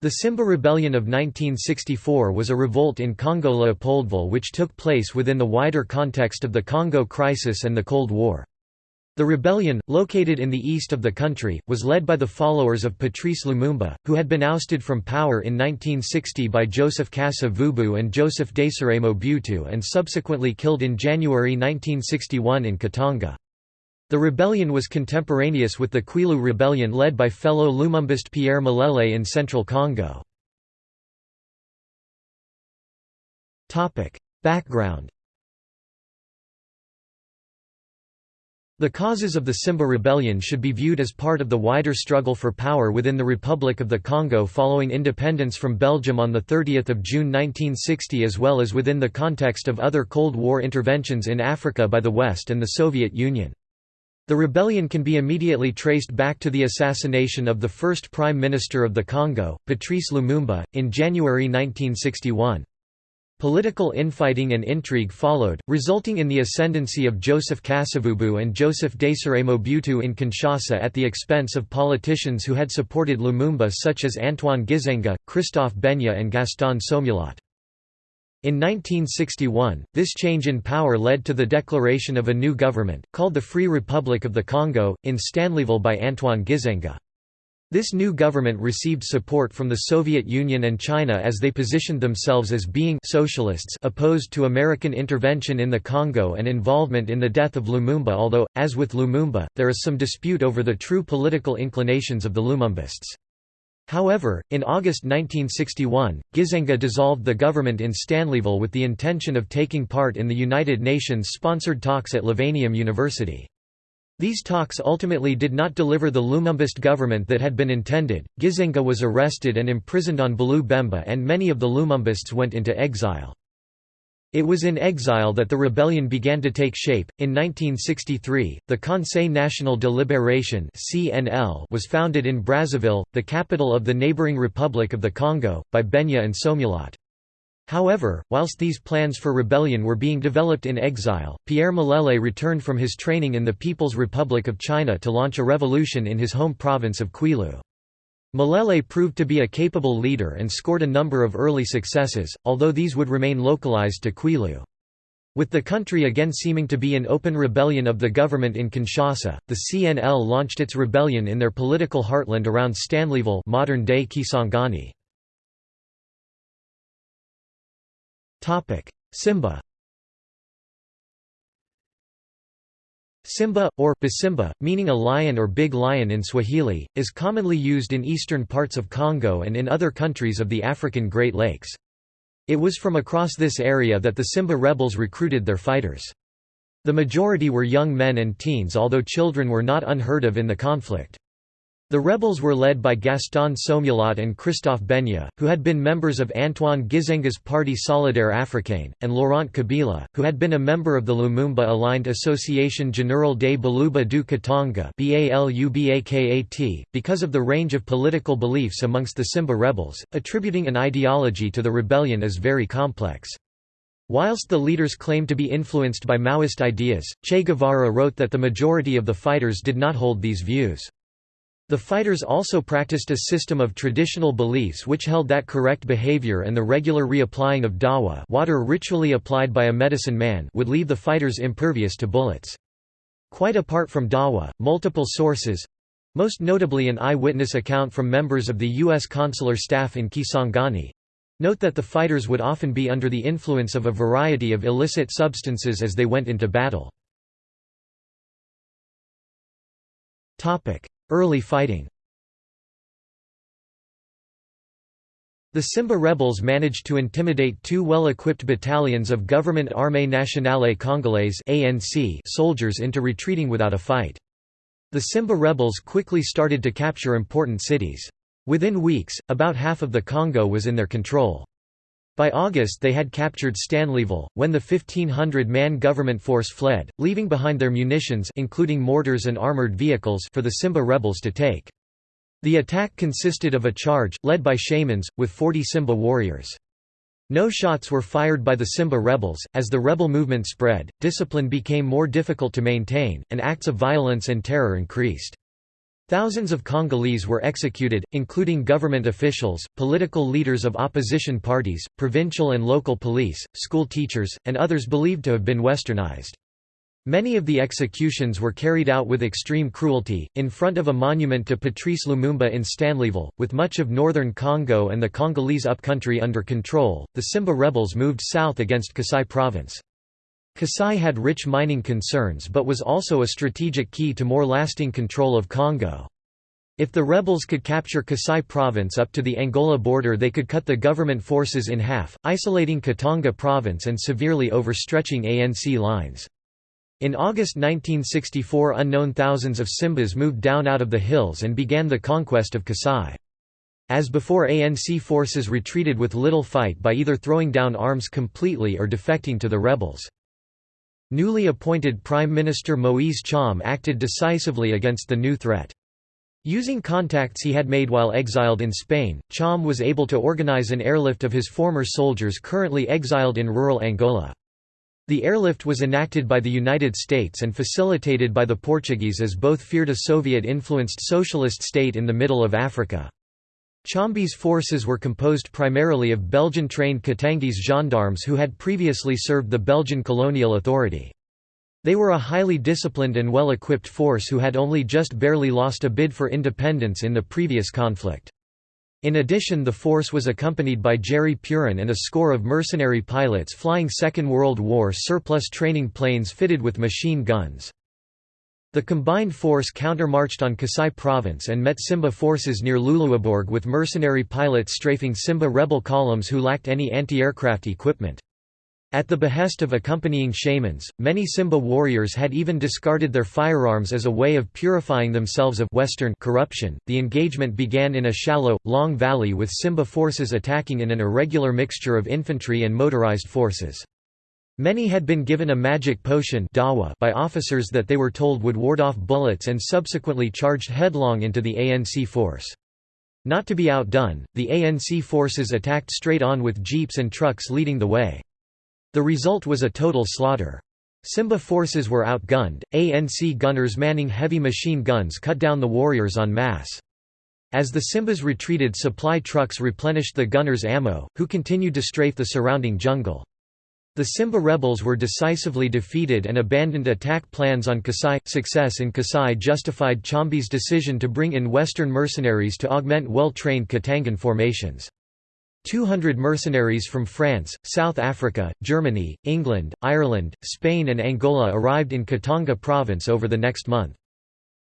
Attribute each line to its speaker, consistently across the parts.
Speaker 1: The Simba Rebellion of 1964 was a revolt in Congo Leopoldville which took place within the wider context of the Congo crisis and the Cold War. The rebellion, located in the east of the country, was led by the followers of Patrice Lumumba, who had been ousted from power in 1960 by Joseph Kasavubu and Joseph Desire Mobutu and subsequently killed in January 1961 in Katanga. The rebellion was contemporaneous with the Kwilu rebellion led by fellow Lumumbist Pierre Mulele in central Congo. Background The causes of the Simba rebellion should be viewed as part of the wider struggle for power within the Republic of the Congo following independence from Belgium on 30 June 1960 as well as within the context of other Cold War interventions in Africa by the West and the Soviet Union. The rebellion can be immediately traced back to the assassination of the first Prime Minister of the Congo, Patrice Lumumba, in January 1961. Political infighting and intrigue followed, resulting in the ascendancy of Joseph Kasavubu and Joseph Desire Mobutu in Kinshasa at the expense of politicians who had supported Lumumba such as Antoine Gizenga, Christophe Gbenye and Gaston Soumialot. In 1961, this change in power led to the declaration of a new government, called the Free Republic of the Congo, in Stanleyville by Antoine Gizenga. This new government received support from the Soviet Union and China as they positioned themselves as being socialists opposed to American intervention in the Congo and involvement in the death of Lumumba although, as with Lumumba, there is some dispute over the true political inclinations of the Lumumbists. However, in August 1961, Gizenga dissolved the government in Stanleyville with the intention of taking part in the United Nations-sponsored talks at Lovanium University. These talks ultimately did not deliver the Lumumbist government that had been intended. Gizenga was arrested and imprisoned on Bula Bemba, and many of the Lumumbists went into exile. It was in exile that the rebellion began to take shape. In 1963, the Conseil National de Libération (CNL) was founded in Brazzaville, the capital of the neighboring Republic of the Congo, by Gbenye and Soumialot. However, whilst these plans for rebellion were being developed in exile, Pierre Mulele returned from his training in the People's Republic of China to launch a revolution in his home province of Kwilu. Mulele proved to be a capable leader and scored a number of early successes, although these would remain localized to Kwilu. With the country again seeming to be in open rebellion of the government in Kinshasa, the CNL launched its rebellion in their political heartland around Stanleyville modern-day Kisangani. Simba Simba, or Basimba, meaning a lion or big lion in Swahili, is commonly used in eastern parts of Congo and in other countries of the African Great Lakes. It was from across this area that the Simba rebels recruited their fighters. The majority were young men and teens although children were not unheard of in the conflict. The rebels were led by Gaston Soumialot and Christophe Gbenye, who had been members of Antoine Gizenga's party Solidaire Africain, and Laurent Kabila, who had been a member of the Lumumba-aligned Association Générale des Baluba du Katanga because of the range of political beliefs amongst the Simba rebels, attributing an ideology to the rebellion is very complex. Whilst the leaders claimed to be influenced by Maoist ideas, Che Guevara wrote that the majority of the fighters did not hold these views. The fighters also practiced a system of traditional beliefs which held that correct behavior and the regular reapplying of dawa water ritually applied by a medicine man would leave the fighters impervious to bullets. Quite apart from dawa, multiple sources—most notably an eyewitness account from members of the U.S. consular staff in Kisangani—note that the fighters would often be under the influence of a variety of illicit substances as they went into battle. Early fighting The Simba rebels managed to intimidate two well-equipped battalions of Government Armée Nationale Congolaise soldiers into retreating without a fight. The Simba rebels quickly started to capture important cities. Within weeks, about half of the Congo was in their control. By August they had captured Stanleyville, when the 1,500-man government force fled, leaving behind their munitions including mortars and armored vehicles for the Simba rebels to take. The attack consisted of a charge, led by shamans, with 40 Simba warriors. No shots were fired by the Simba rebels. As the rebel movement spread, discipline became more difficult to maintain, and acts of violence and terror increased. Thousands of Congolese were executed, including government officials, political leaders of opposition parties, provincial and local police, school teachers, and others believed to have been westernized. Many of the executions were carried out with extreme cruelty, in front of a monument to Patrice Lumumba in Stanleyville. With much of northern Congo and the Congolese upcountry under control, the Simba rebels moved south against Kasai province. Kasai had rich mining concerns but was also a strategic key to more lasting control of Congo. If the rebels could capture Kasai province up to the Angola border they could cut the government forces in half, isolating Katanga province and severely overstretching ANC lines. In August 1964 unknown thousands of Simbas moved down out of the hills and began the conquest of Kasai. As before ANC forces retreated with little fight by either throwing down arms completely or defecting to the rebels. Newly appointed Prime Minister Moise Tshombe acted decisively against the new threat. Using contacts he had made while exiled in Spain, Tshombe was able to organize an airlift of his former soldiers currently exiled in rural Angola. The airlift was enacted by the United States and facilitated by the Portuguese as both feared a Soviet-influenced socialist state in the middle of Africa. Tshombe's forces were composed primarily of Belgian-trained Katangese gendarmes who had previously served the Belgian colonial authority. They were a highly disciplined and well-equipped force who had only just barely lost a bid for independence in the previous conflict. In addition the force was accompanied by Jerry Puren and a score of mercenary pilots flying Second World War surplus training planes fitted with machine guns. The combined force countermarched on Kasai province and met Simba forces near Luluabourg with mercenary pilots strafing Simba rebel columns who lacked any anti-aircraft equipment. At the behest of accompanying shamans, many Simba warriors had even discarded their firearms as a way of purifying themselves of Western corruption. The engagement began in a shallow, long valley with Simba forces attacking in an irregular mixture of infantry and motorized forces. Many had been given a magic potion by officers that they were told would ward off bullets and subsequently charged headlong into the ANC force. Not to be outdone, the ANC forces attacked straight on with jeeps and trucks leading the way. The result was a total slaughter. Simba forces were outgunned, ANC gunners manning heavy machine guns cut down the warriors en masse. As the Simbas retreated supply trucks replenished the gunners' ammo, who continued to strafe the surrounding jungle. The Simba rebels were decisively defeated and abandoned attack plans on Kasai. Success in Kasai justified Tshombe's decision to bring in Western mercenaries to augment well-trained Katangan formations. 200 mercenaries from France, South Africa, Germany, England, Ireland, Spain and Angola arrived in Katanga province over the next month.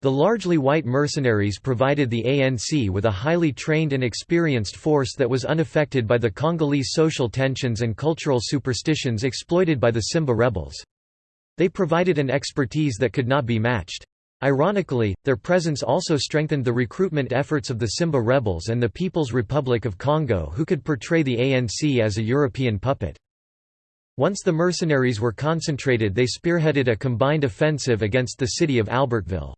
Speaker 1: The largely white mercenaries provided the ANC with a highly trained and experienced force that was unaffected by the Congolese social tensions and cultural superstitions exploited by the Simba rebels. They provided an expertise that could not be matched. Ironically, their presence also strengthened the recruitment efforts of the Simba rebels and the People's Republic of Congo who could portray the ANC as a European puppet. Once the mercenaries were concentrated they spearheaded a combined offensive against the city of Albertville.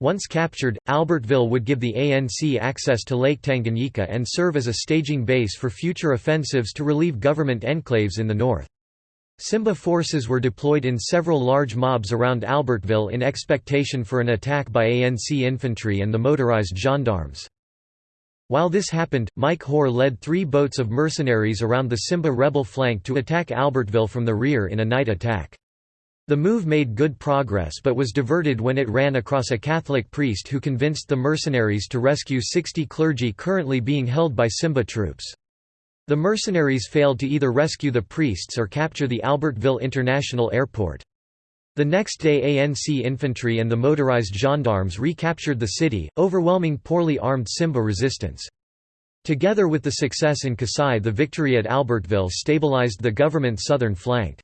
Speaker 1: Once captured, Albertville would give the ANC access to Lake Tanganyika and serve as a staging base for future offensives to relieve government enclaves in the north. Simba forces were deployed in several large mobs around Albertville in expectation for an attack by ANC infantry and the motorized gendarmes. While this happened, Mike Hoare led three boats of mercenaries around the Simba rebel flank to attack Albertville from the rear in a night attack. The move made good progress but was diverted when it ran across a Catholic priest who convinced the mercenaries to rescue 60 clergy currently being held by Simba troops. The mercenaries failed to either rescue the priests or capture the Albertville International Airport. The next day ANC infantry and the motorized gendarmes recaptured the city, overwhelming poorly armed Simba resistance. Together with the success in Kasai the victory at Albertville stabilized the government's southern flank.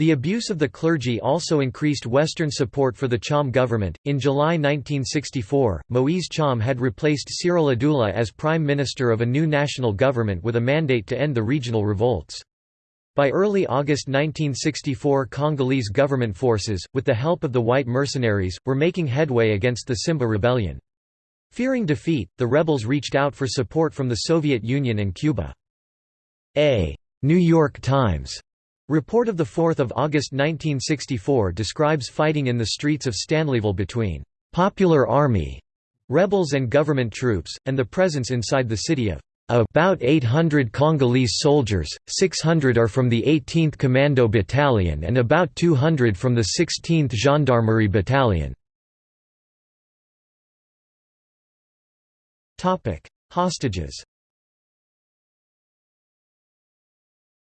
Speaker 1: The abuse of the clergy also increased Western support for the Tshombe government. In July 1964, Moise Tshombe had replaced Cyrille Adoula as prime minister of a new national government with a mandate to end the regional revolts. By early August 1964 Congolese government forces, with the help of the white mercenaries, were making headway against the Simba rebellion. Fearing defeat, the rebels reached out for support from the Soviet Union and Cuba. A New York Times Report of 4 August 1964 describes fighting in the streets of Stanleyville between «Popular Army» rebels and government troops, and the presence inside the city of about 800 Congolese soldiers, 600 are from the 18th Commando Battalion and about 200 from the 16th Gendarmerie Battalion. Hostages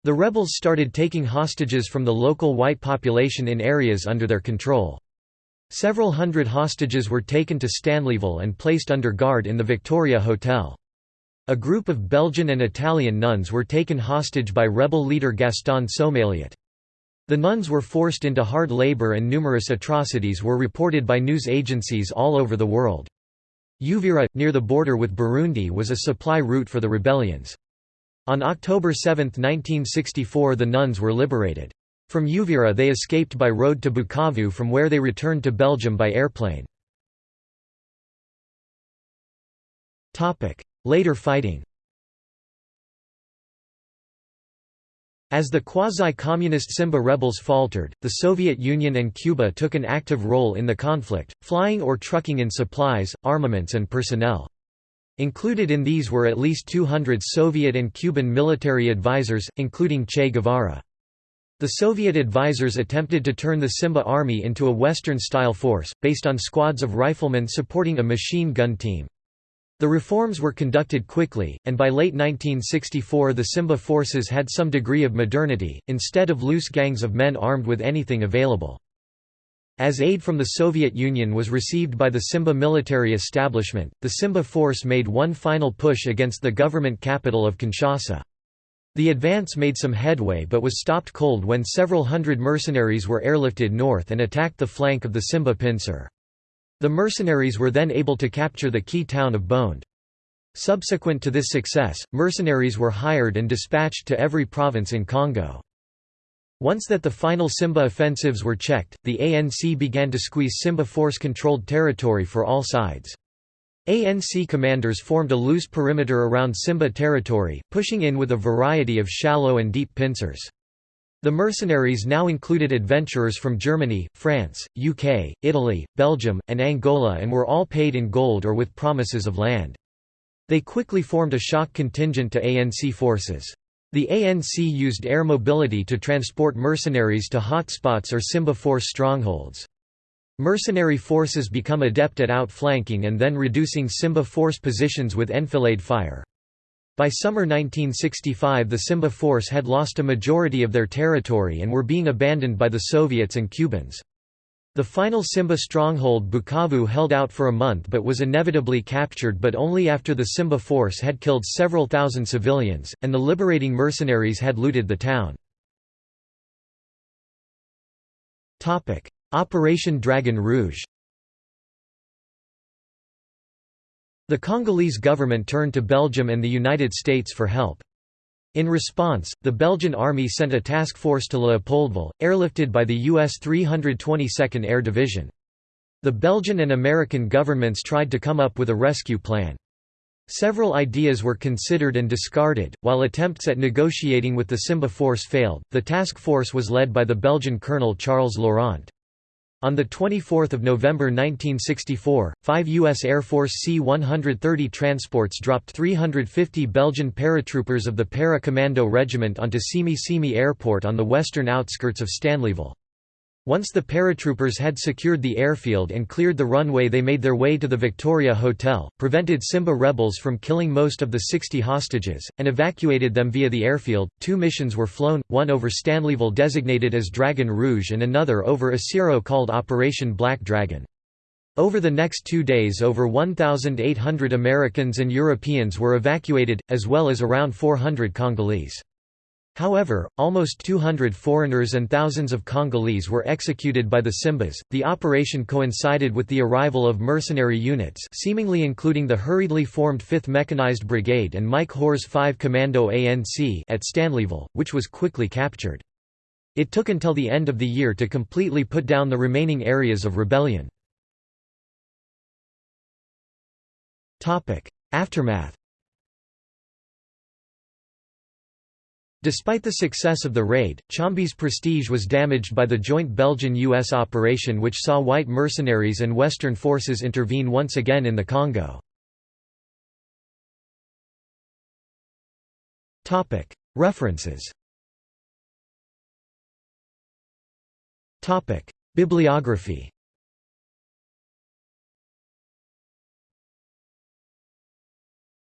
Speaker 1: The rebels started taking hostages from the local white population in areas under their control. Several hundred hostages were taken to Stanleyville and placed under guard in the Victoria Hotel. A group of Belgian and Italian nuns were taken hostage by rebel leader Gaston Soumialot. The nuns were forced into hard labor and numerous atrocities were reported by news agencies all over the world. Uvira, near the border with Burundi was a supply route for the rebellions. On October 7, 1964 the nuns were liberated. From Uvira they escaped by road to Bukavu from where they returned to Belgium by airplane. Later fighting As the quasi-communist Simba rebels faltered, the Soviet Union and Cuba took an active role in the conflict, flying or trucking in supplies, armaments and personnel. Included in these were at least 200 Soviet and Cuban military advisors, including Che Guevara. The Soviet advisors attempted to turn the Simba army into a Western-style force, based on squads of riflemen supporting a machine gun team. The reforms were conducted quickly, and by late 1964 the Simba forces had some degree of modernity, instead of loose gangs of men armed with anything available. As aid from the Soviet Union was received by the Simba military establishment, the Simba force made one final push against the government capital of Kinshasa. The advance made some headway but was stopped cold when several hundred mercenaries were airlifted north and attacked the flank of the Simba pincer. The mercenaries were then able to capture the key town of Boende. Subsequent to this success, mercenaries were hired and dispatched to every province in Congo. Once that the final Simba offensives were checked, the ANC began to squeeze Simba force-controlled territory for all sides. ANC commanders formed a loose perimeter around Simba territory, pushing in with a variety of shallow and deep pincers. The mercenaries now included adventurers from Germany, France, UK, Italy, Belgium, and Angola and were all paid in gold or with promises of land. They quickly formed a shock contingent to ANC forces. The ANC used air mobility to transport mercenaries to hotspots or Simba force strongholds. Mercenary forces become adept at outflanking and then reducing Simba force positions with enfilade fire. By summer 1965 the Simba force had lost a majority of their territory and were being abandoned by the Soviets and Cubans. The final Simba stronghold Bukavu held out for a month but was inevitably captured but only after the Simba force had killed several thousand civilians, and the liberating mercenaries had looted the town. Operation Dragon Rouge The Congolese government turned to Belgium and the United States for help. In response, the Belgian army sent a task force to Leopoldville, airlifted by the U.S. 322nd Air Division. The Belgian and American governments tried to come up with a rescue plan. Several ideas were considered and discarded. While attempts at negotiating with the Simba force failed, the task force was led by the Belgian colonel Charles Laurent. On 24 November 1964, five U.S. Air Force C-130 transports dropped 350 Belgian paratroopers of the Para-Commando Regiment onto Simi Simi Airport on the western outskirts of Stanleyville. Once the paratroopers had secured the airfield and cleared the runway they made their way to the Victoria Hotel, prevented Simba rebels from killing most of the 60 hostages, and evacuated them via the airfield. Two missions were flown, one over Stanleyville designated as Dragon Rouge and another over Isiro called Operation Black Dragon. Over the next two days over 1,800 Americans and Europeans were evacuated, as well as around 400 Congolese. However, almost 200 foreigners and thousands of Congolese were executed by the Simbas. The operation coincided with the arrival of mercenary units, seemingly including the hurriedly formed 5th Mechanized Brigade and Mike Hoare's 5 Commando ANC at Stanleyville, which was quickly captured. It took until the end of the year to completely put down the remaining areas of rebellion. Aftermath Despite the success of the raid, Tshombe's prestige was damaged by the joint Belgian-US operation which saw white mercenaries and Western forces intervene once again in the Congo. References. Bibliography